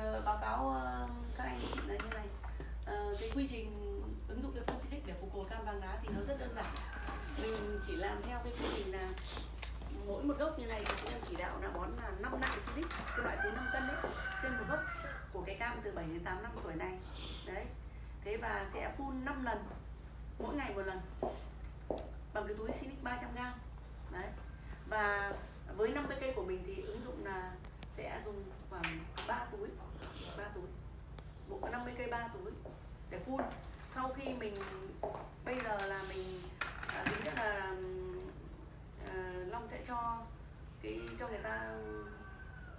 ờ, báo cáo ờ, các anh chị là như này. Ờ, cái quy trình ứng dụng cái phân xịt để phục hồi cam vàng lá thì nó rất đơn giản. Mình chỉ làm theo cái quy trình là mỗi một gốc như này thì chúng em chỉ đạo là bón là 5 nặng xịt cái loại túi 5 cân đấy trên một gốc của cái cam từ 7 đến 8 năm tuổi này. Đấy. Thế và sẽ phun 5 lần mỗi ngày một lần bằng cái túi Sinic 300 gram. Đấy. Và với 50 cây của mình thì ứng dụng là sẽ dùng khoảng 3 túi. 3 túi. Một có 50 cây 3 túi để phun. Sau khi mình bây giờ là mình à, tính nhất là à, Long sẽ cho cái cho người ta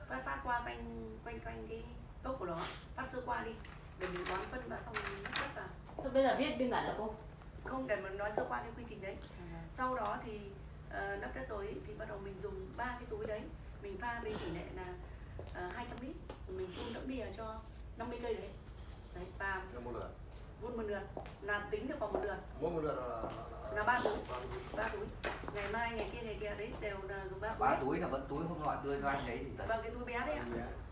phát phát qua quanh quanh quanh cái gốc của nó phát sơ qua đi. Để mình bón phân và xong mình đất vào. Thôi bây giờ viết biên bản là cô? Không để mình nói sơ qua cái quy trình đấy. Sau đó thì uh, lấp đất rồi thì bắt đầu mình dùng ba cái túi đấy. Mình pha với tỷ lệ là uh, 200 lít. Mình phun đẫm đìa cho 50 cây đấy. Đấy và Cho một lượt. phun một lượt. Là tính được vào một lượt. Mỗi một lượt là là ba túi. Ba túi. ngày mai ngày kia ngày kia đấy đều là dùng ba túi ba túi là vẫn túi hôm nọ đưa cho anh đấy thì tận vâng cái túi bé đấy ạ.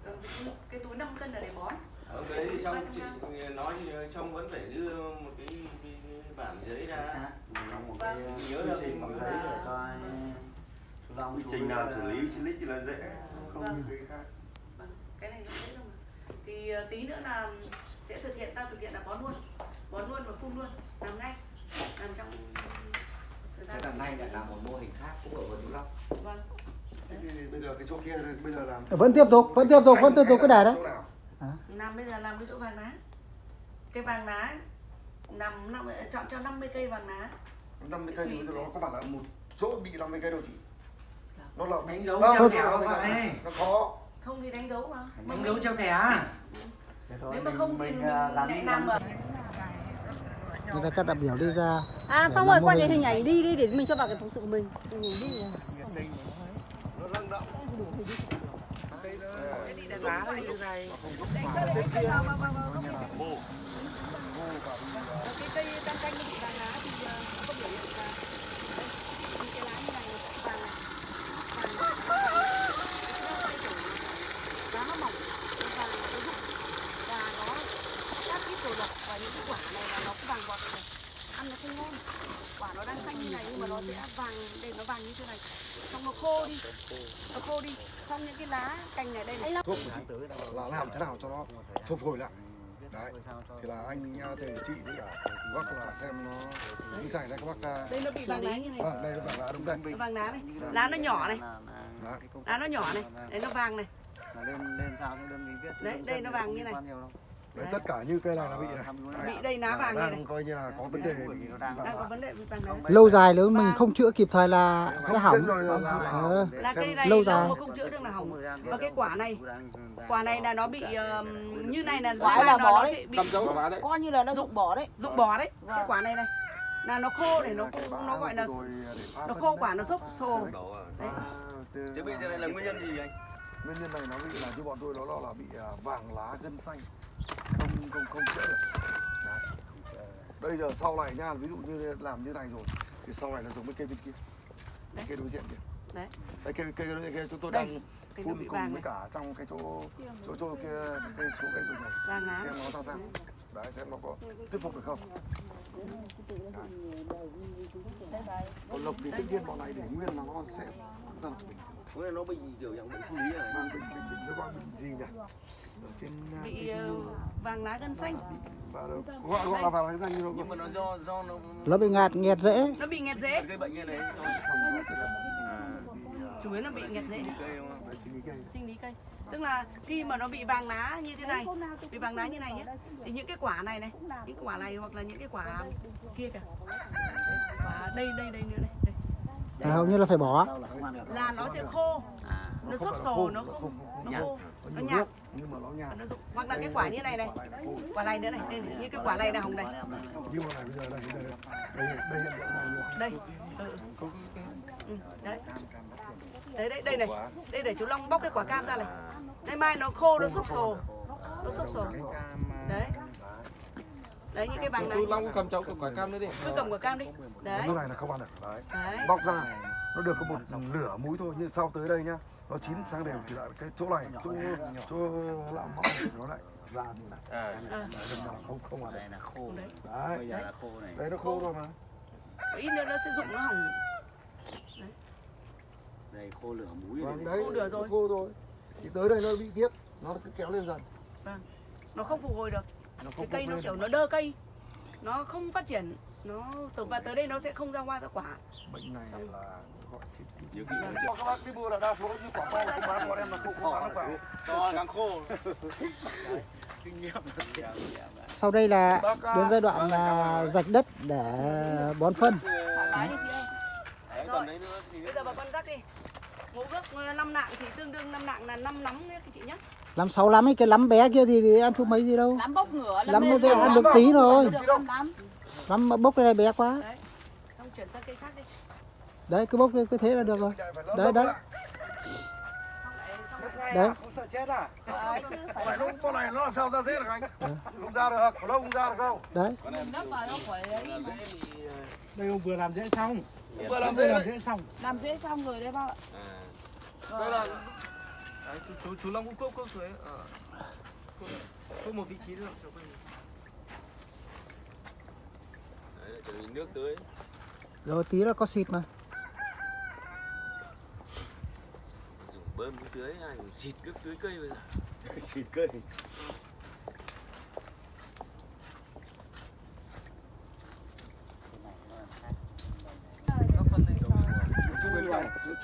Vâng, cái túi, cái túi 5 cân là để bón. Ở cái đấy thì xong 300 chị nói xong vẫn phải đưa một cái, cái, bản giấy ra. Một Vâng. cái Nhớ là trình bằng giấy để cho Long Quy chú trình nào xử ờ, lý silic thì là dễ, không Vâng. như cái khác. vâng cái này nó dễ đâu mà thì ờ, tí nữa là sẽ thực hiện ta thực hiện là bón luôn. Bón luôn và phun luôn làm ngay. Làm trong thời sẽ gian làm ngay lại làm một mô hình khác cũng ở vườn Tú Long. Vâng. Thế thì bây giờ cái chỗ kia bây giờ làm Vẫn tiếp tục, vẫn tiếp tục, vẫn tiếp tục cái là đài đấy. chỗ nào? làm bây giờ làm cái chỗ vàng lá. Cái vàng lá nằm năm chọn cho 50 cây vàng lá. 50 cây thì nó có phải là một chỗ bị 50 cây đâu chị? Nó là Đánh dấu Vâng, thẻ là- không vậy? nó khó không thì đánh dấu mà. Đánh dấu treo thẻ à? Thế thôi, nếu mà mình- không thì mình, mình à, lại làm ở Người ta các đại biểu đi ra. À Phong ơi quay cái hình. ảnh đi đi để mình cho vào cái phóng sự của mình. Đi cái đi đánh lá này như này cái cây cam canh nó bị vàng lá thì ờ, nó có biểu hiện là đấy, những cái lá như này nó sẽ vàng này vàng lá nó mỏng nó vàng nó rụng và nó các cái đồ độc và những cái quả này là nó cũng vàng bọt này. Ăn nó không ngon. Quả nó đang xanh như này nhưng mà nó sẽ vàng đây nó vàng như thế này. Xong nó khô đi. Nó khô đi. Xong những cái lá cành này đây này. Thuốc của chị là làm thế nào cho nó phục hồi lại? Đấy. Thì là anh à, thầy chị với cả bác là xem nó như thế này các bác à, đây nó bị vàng lá như này. Vâng đây là vàng lá đúng đây. Nó vàng lá này. Lá nó nhỏ này. Đấy. lá nó nhỏ này. Đấy nó vàng này. Lên lên sao cái đơn vị viết Đấy, đây nó thì vàng như này. Đấy tất cả như cây này là bị này. bị đây lá là vàng này này. đang coi như là có vấn đề bị đang có vấn đề bị vàng lá Lâu dài nếu mình Vâng. không chữa kịp thời là sẽ hỏng. rồi là- là- Ờ. là cây này lâu dài. mà không chữa được là hỏng. Và cái quả này đang- đang- quả này là nó bị ờm, như này là Quả là nó, bỏ nó đấy. sẽ bị đấy. Coi như là nó rụng bỏ đấy. rụng bỏ đấy. Vâng. cái quả này này. Là nó khô để nó nó gọi là phá nó khô đấy. quả nó xốp xồ đấy. Chứ bị thế này là nguyên nhân gì anh? Nguyên nhân này nó bị là như bọn tôi nó lo là bị à, vàng lá gân xanh. Không không không chữa được. Đấy. bây giờ sau này nha ví dụ như làm như này rồi thì sau này là giống với cây bên kia. Đấy. cây đối diện kia Đấy. Đấy, cây cây đối diện kia chúng tôi Đây, đang nó phun cùng với này cả trong cái chỗ chỗ chỗ kia cây số cây vừa rồi. Vàng lá. Xem nó ra sao. Đấy. Xem nó có thuyết phục được không. Còn lộc thì tất nhiên bọn này để nguyên là nó sẽ rất là bình Có nghĩa nó bị kiểu dạng bệnh sinh lý này. Vâng, bình bình bình nó gọi bình gì nhỉ? Ở trên à, bị cái- ờ, vàng lá gân xanh. Và gọi gọi là cái danh như nó Nhưng mà nó do do nó Nó bị ngạt nghẹt dễ. Nó bị nghẹt rễ gây bệnh như này. không có tức là À, à, chủ yếu là bị nghẹt vệ sinh lý cây. Sinh lý cây. Tức là khi mà nó bị vàng lá như thế này bị vàng lá như này nhé thì những cái quả này này những quả này hoặc là những cái quả kia kìa. Quả đây đây đây nữa này. đây. À, hầu như là phải bỏ. Là nó sẽ khô. Nó xốp xồ nó không nó khô nó nhạt. nhưng mà nó rụng. Hoặc là cái quả như này này. Quả này nữa này đây này như cái quả này là hồng này. Nhưng mà này bây giờ đây đây ừ. Ừ, đấy. Đấy đây đây này. Đây để chú Long bóc cái quả cam ra này. Đây mai nó khô nó xốp xồ nó xốp cam, à, đấy đấy những cái vàng này Long cầm cháu cái quả cam đấy đi. cứ cầm quả cam đi. Đấy. cái này là không ăn được đấy đấy. bóc ra nó được có một nửa múi thôi nhưng sau tới đây nhá nó chín sang đều thì lại cái chỗ này chỗ chỗ làm mỏng thì nó lại ra như này. À. À, không không đây là khô đấy. đấy. Bây giờ là khô này. Đấy nó khô rồi mà. Ít nữa nó sẽ rụng nó hỏng. Đây khô lửa múi vâng đấy Khô được nó rồi. khô rồi. Thì tới đây nó bị tiếp nó cứ kéo lên dần. Nó không phục hồi được nó cái không cây nó kiểu nó đơ cây. Nó không phát triển. Nó từ và tới đây nó sẽ không ra hoa ra quả. Bệnh này Xong. là gọi các bác đi mua là đa số như quả to không bán bọn em là không không bán được quả to càng khô. Kinh nghiệm. Sau đây là à, đến giai đoạn là rạch đất để bón phân. đấy Rồi. còn đấy nữa thì bây giờ bà con rắc đi mỗi gốc ờ, năm nạng thì tương đương năm nạng là năm nắm nhé các chị nhé Lắm sáu lắm ấy, cái lắm bé kia thì, ăn thuốc mấy gì đâu. Lắm bốc ngửa Lắm nó thì ăn được tí thôi. Lắm bốc cái này bé quá. xong chuyển sang cây khác đi Đấy, cứ bốc cứ thế là được rồi. Đấy, đấy. Đấy. không sợ chết à Đấy, chứ lúc con này nó làm sao ra thế được anh không ra được đâu không ra được đâu Đấy. nấp vào nó khỏi ấy mà. Đây ông vừa làm dễ xong vừa làm thế làm dễ xong. Làm dễ xong rồi đấy bác ạ. à. Đây là đấy, chú chú chú Long cũng cốc cốc suối ở cốc một vị trí được cho quanh đấy là chuẩn bị nước tưới. Rồi tí là có xịt mà. dùng bơm nước tưới ai dùng xịt nước tưới cây bây giờ. Xịt cây các phân này giống Chu bên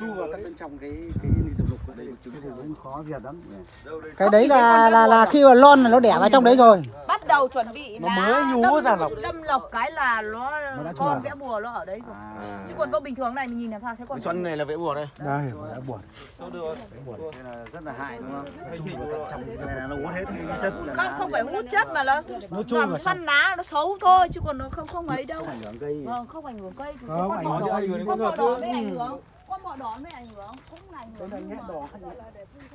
Chu vào tận bên trong cái cái dược lục ở đây này cũng khó diệt lắm đây Cái đấy là là là khi mà lon là nó đẻ vào trong đấy rồi. Bắt đầu chuẩn bị Nó mới nhú đâm- ra lọc. Đâm lọc cái là nó, con vẽ bùa nó ở đấy rồi. À. Chứ còn con bình thường này mình nhìn làm sao thấy con xuân này là vẽ bùa đây. Đây đã buồn đâu được. Thế là rất là hại đúng không? Chu vào tận trong cái này là nó uống hết cái chất là không không phải hút chất mà nó làm săn lá nó xấu thôi chứ còn nó không không ấy đâu. Không ảnh hưởng cây. Vâng không ảnh hưởng cây Không, ảnh hưởng chứ. mới ảnh hưởng. con bọ đỏ mới ảnh hưởng cũng là ảnh hưởng này nhưng mà- đỏ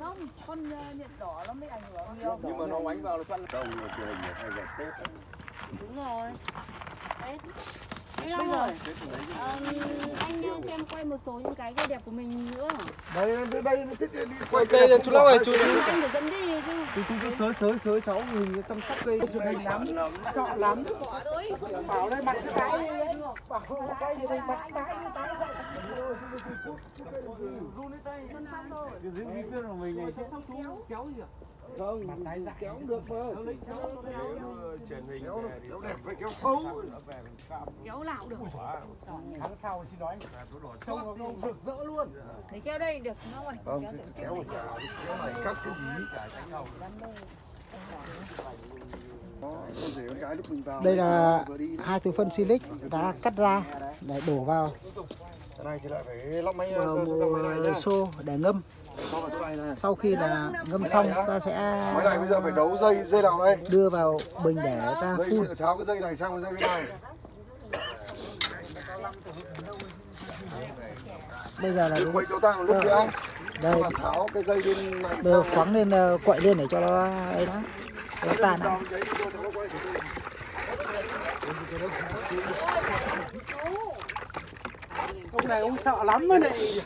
không con ờ, nhện đỏ nó mới ảnh hưởng nhiều. Nhưng mà nó đánh vào là xuân Đông rồi truyền hình hay dệt Tết đúng rồi. Đấy. Bây giờ ờ, anh cho em quay một số những cái cây đẹp của mình nữa. Đây đây đây nó thích đi quay đây là chú Long ơi chú anh phải dẫn đi chứ. Chú chú chú sới sới sới cháu mình chăm sóc cây. Cho đây lắm. Sợ lắm. Bảo đây mặt cái cái Bảo cái gì đây mặt cái cái cái giữ bí quyết của mình này chứ không mặt tay dạ kéo được mà truyền hình kéo đẹp phải kéo sâu kéo cũng được. Tháng sau xin nói trông nó không rực rỡ luôn để kéo đây được vâng kéo cái kéo kéo này. Cắt cái gì đây là hai túi phân silic đã cắt ra để đổ vào cái vào xô để ngâm. Sau khi là ngâm xong, ta sẽ máy này bây giờ phải đấu dây dây nào đây đưa vào bình để ta phun. tháo cái dây này sang cái dây bên này Bây giờ là Đừng quay chỗ tăng lúc kia anh đây tháo cái dây này bây khoáng lên ờ, quậy lên để cho nó ấy đó. Nó tan. Quay thử. ông này ông sợ lắm mà này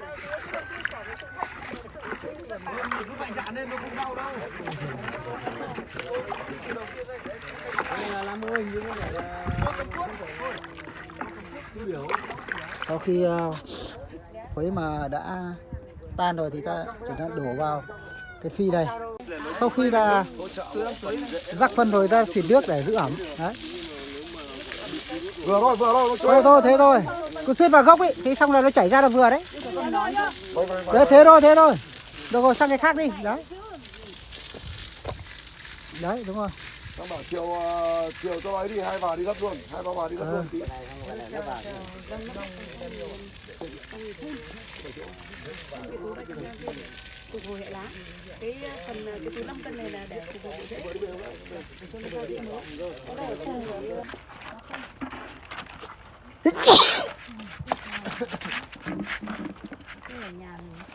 khi ờ, quấy mà đã tan rồi thì ta chuyển sang đổ vào cái phi này. Sau khi là rắc phân rồi ta xịt nước để giữ ẩm. Đấy. vừa thôi vừa thôi Thôi thôi thế thôi. Cứ xuyên vào gốc ấy, thì xong là nó chảy ra là vừa đấy. Đấy thế thôi, thế thôi. Được rồi sang cái khác đi. Đấy. Đấy đúng rồi. Nó bảo chiều ờ, chiều cho ấy đi hai bà đi gấp luôn hai ba bà đi gấp luôn. Tí phục hồi hệ lá cái ờ, phần ờ, cái túi 5 cân này là để phục hồi rễ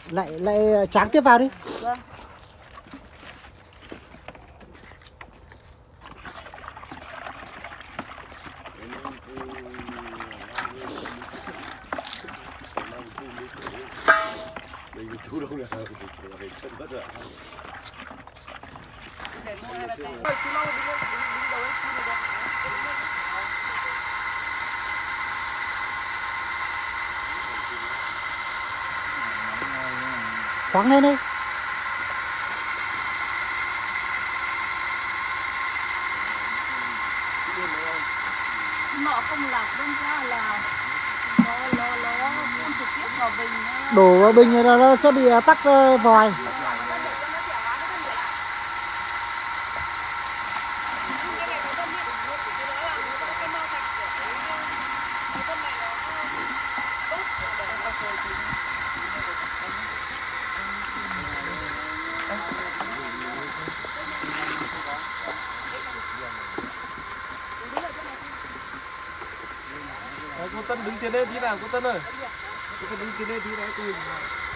Lại lại tráng tiếp vào đi. Mình thu được để mua hai ba cây Khoáng lên đi. nọ không lọc đâm ra là nó nó nó phun trực tiếp vào bình nó Đổ bình nó sẽ bị à, tắc ờ, vòi. Đấy, cô Tân đứng tiến lên tí nào cô Tân ơi cô Tân đứng tiến lên tí đấy cô nhìn vào.